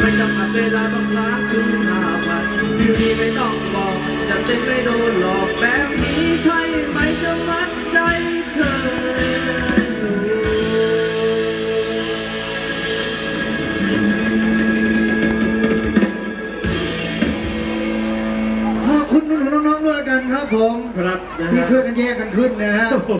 ไม่จำกัดเวลาต้องล้างถึงห้าพันอยู่ดีไม่ต้องบอกจะเต้นไม่โดนหลอกแบบนี้ใช่ไหมจะมัดใจเธอขอบคุณน้องๆด้วยกันครับผมที่ช่วยกันแยกกันขึ้นนะฮะ